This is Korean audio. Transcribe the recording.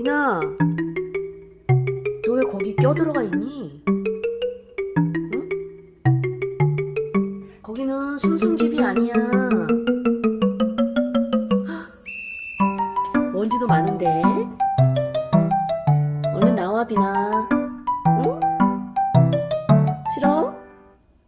비나, 너 왜 거기 껴들어가 있니? 응? 거기는 숨숨집이 아니야. 먼지도 많은데. 얼른 나와, 비나.